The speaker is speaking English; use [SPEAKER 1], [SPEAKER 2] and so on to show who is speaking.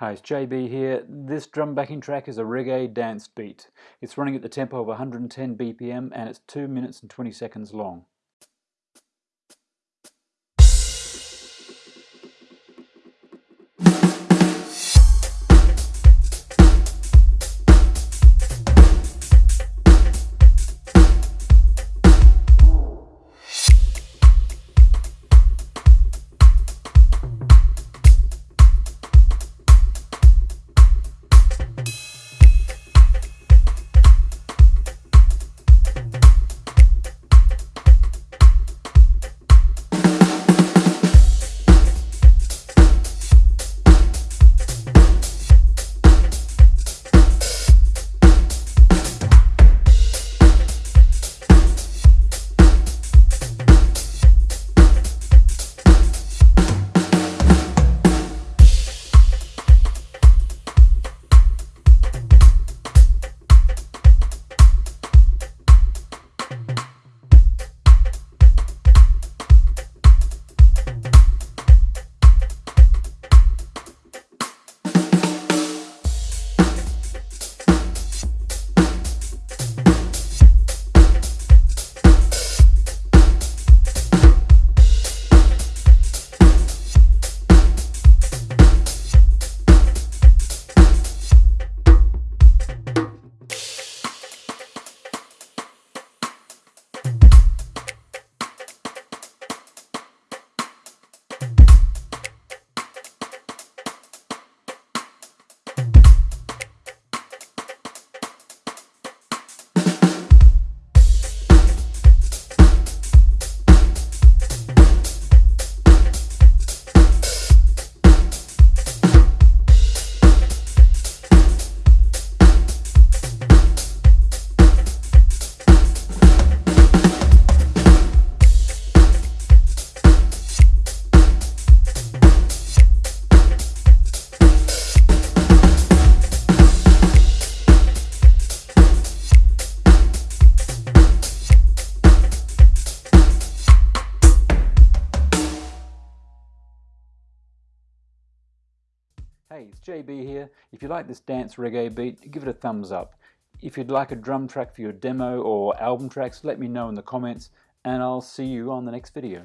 [SPEAKER 1] Hi, it's JB here. This drum backing track is a reggae dance beat. It's running at the tempo of 110 BPM and it's 2 minutes and 20 seconds long. Hey, it's JB here. If you like this dance reggae beat, give it a thumbs up. If you'd like a drum track for your demo or album tracks, let me know in the comments and I'll see you on the next video.